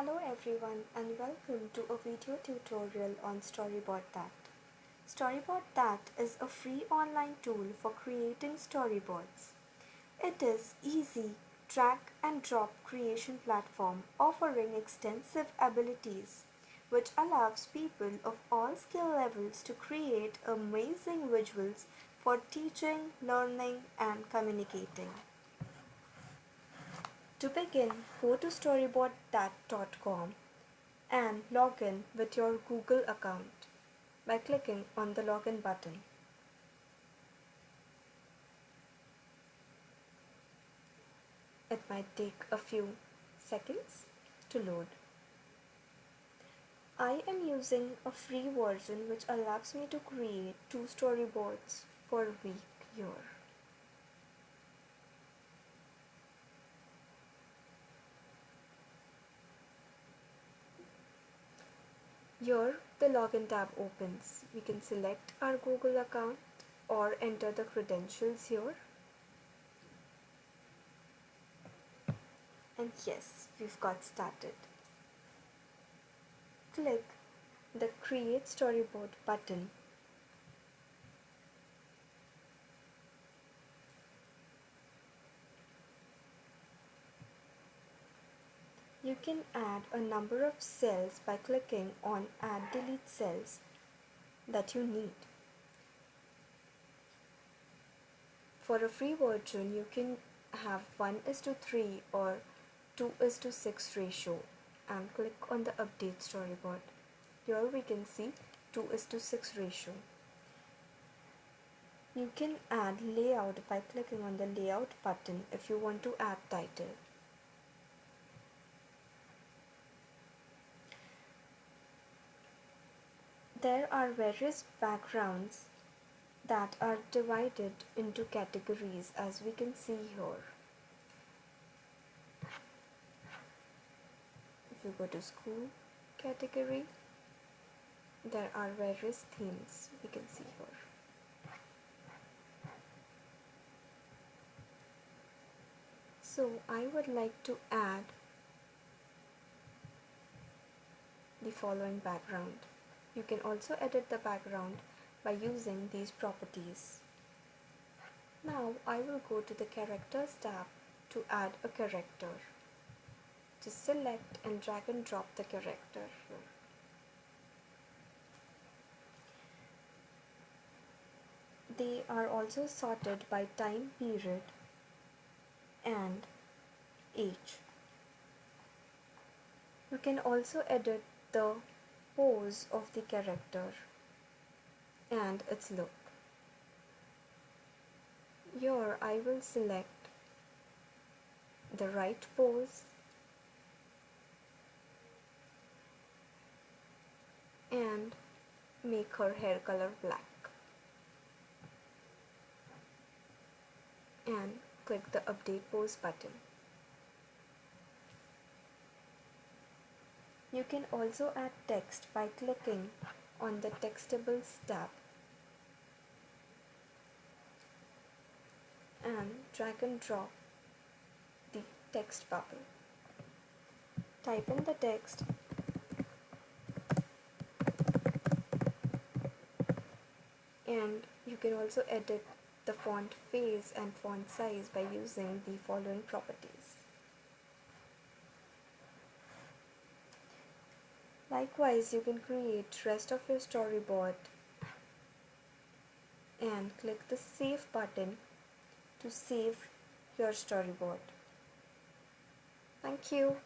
Hello everyone and welcome to a video tutorial on Storyboard That. Storyboard That is a free online tool for creating storyboards. It is easy drag and drop creation platform offering extensive abilities which allows people of all skill levels to create amazing visuals for teaching, learning and communicating. To begin, go to storyboardthat.com and log in with your Google account by clicking on the login button. It might take a few seconds to load. I am using a free version which allows me to create two storyboards per week here. Here the login tab opens. We can select our Google account or enter the credentials here. And yes, we've got started. Click the create storyboard button You can add a number of cells by clicking on add delete cells that you need. For a free version, you can have 1 is to 3 or 2 is to 6 ratio and click on the update storyboard. Here we can see 2 is to 6 ratio. You can add layout by clicking on the layout button if you want to add title. There are various backgrounds that are divided into categories as we can see here. If you go to school category, there are various themes we can see here. So I would like to add the following background. You can also edit the background by using these properties. Now I will go to the characters tab to add a character. Just select and drag and drop the character. They are also sorted by time period and age. You can also edit the pose of the character and its look. Here I will select the right pose and make her hair color black and click the update pose button. You can also add text by clicking on the Textables tab and drag and drop the text bubble. Type in the text and you can also edit the font face and font size by using the following properties. Likewise, you can create rest of your storyboard and click the save button to save your storyboard. Thank you.